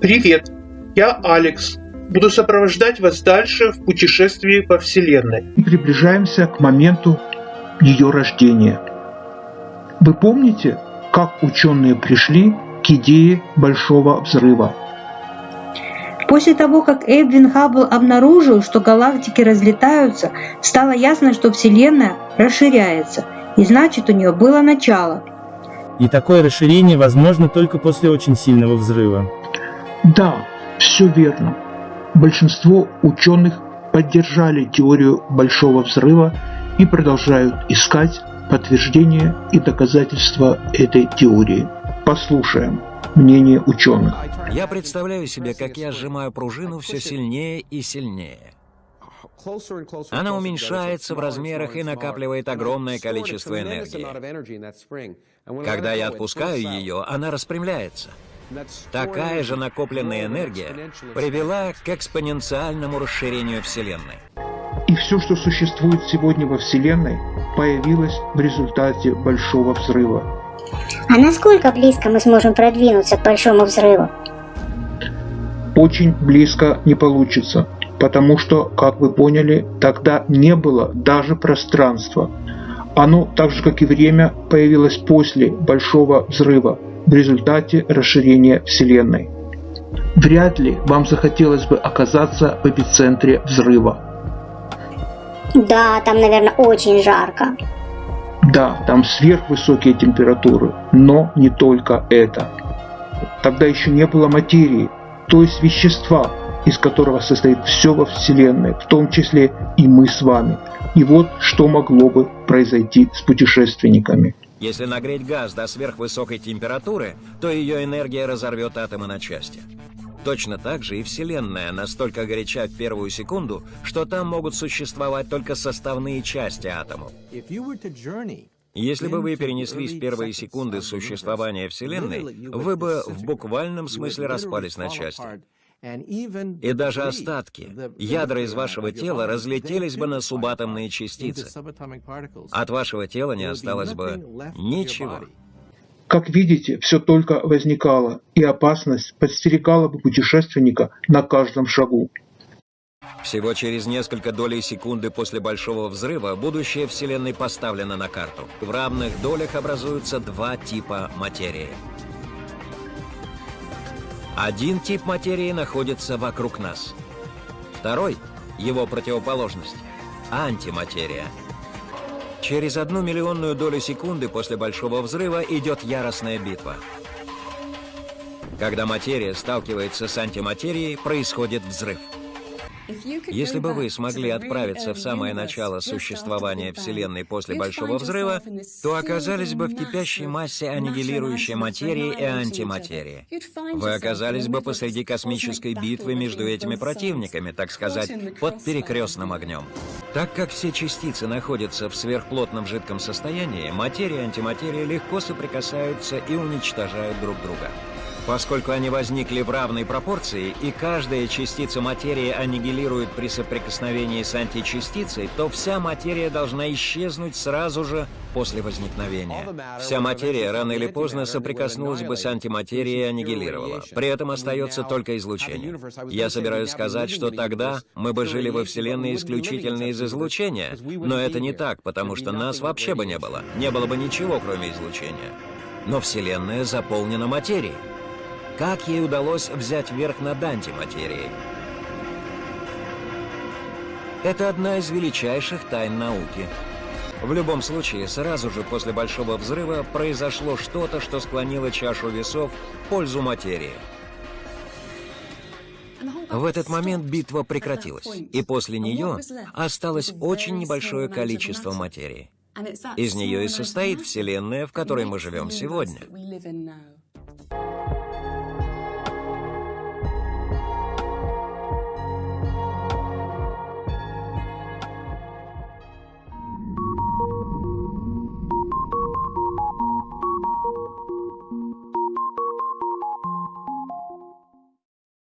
Привет, я Алекс. Буду сопровождать вас дальше в путешествии по Вселенной. И приближаемся к моменту ее рождения. Вы помните, как ученые пришли к идее Большого Взрыва? После того, как Эдвин Хаббл обнаружил, что галактики разлетаются, стало ясно, что Вселенная расширяется, и значит у нее было начало. И такое расширение возможно только после очень сильного взрыва. Да, все верно. Большинство ученых поддержали теорию Большого Взрыва и продолжают искать подтверждение и доказательства этой теории. Послушаем мнение ученых. Я представляю себе, как я сжимаю пружину все сильнее и сильнее. Она уменьшается в размерах и накапливает огромное количество энергии. Когда я отпускаю ее, она распрямляется. Такая же накопленная энергия привела к экспоненциальному расширению Вселенной. И все, что существует сегодня во Вселенной, появилось в результате Большого Взрыва. А насколько близко мы сможем продвинуться к Большому Взрыву? Очень близко не получится, потому что, как вы поняли, тогда не было даже пространства. Оно, так же как и время, появилось после Большого Взрыва, в результате расширения Вселенной. Вряд ли вам захотелось бы оказаться в эпицентре взрыва. Да, там, наверное, очень жарко. Да, там сверхвысокие температуры, но не только это. Тогда еще не было материи, то есть вещества, из которого состоит все во Вселенной, в том числе и мы с вами. И вот что могло бы произойти с путешественниками. Если нагреть газ до сверхвысокой температуры, то ее энергия разорвет атомы на части. Точно так же и Вселенная настолько горяча в первую секунду, что там могут существовать только составные части атомов. Если бы вы перенеслись в первые секунды существования Вселенной, вы бы в буквальном смысле распались на части. И даже остатки, ядра из вашего тела разлетелись бы на субатомные частицы. От вашего тела не осталось бы ничего. Как видите, все только возникало, и опасность подстерегала бы путешественника на каждом шагу. Всего через несколько долей секунды после Большого Взрыва будущее Вселенной поставлено на карту. В равных долях образуются два типа материи. Один тип материи находится вокруг нас. Второй, его противоположность, антиматерия. Через одну миллионную долю секунды после Большого Взрыва идет яростная битва. Когда материя сталкивается с антиматерией, происходит взрыв. Если бы вы смогли отправиться в самое начало существования Вселенной после Большого Взрыва, то оказались бы в кипящей массе аннигилирующей материи и антиматерии. Вы оказались бы посреди космической битвы между этими противниками, так сказать, под перекрестным огнем. Так как все частицы находятся в сверхплотном жидком состоянии, материя и антиматерия легко соприкасаются и уничтожают друг друга. Поскольку они возникли в равной пропорции, и каждая частица материи аннигилирует при соприкосновении с античастицей, то вся материя должна исчезнуть сразу же после возникновения. Вся материя рано или поздно соприкоснулась бы с антиматерией и аннигилировала. При этом остается только излучение. Я собираюсь сказать, что тогда мы бы жили во Вселенной исключительно из излучения, но это не так, потому что нас вообще бы не было. Не было бы ничего, кроме излучения. Но Вселенная заполнена материей. Как ей удалось взять верх над антиматерией? Это одна из величайших тайн науки. В любом случае, сразу же после Большого Взрыва произошло что-то, что склонило чашу весов в пользу материи. В этот момент битва прекратилась, и после нее осталось очень небольшое количество материи. Из нее и состоит Вселенная, в которой мы живем сегодня.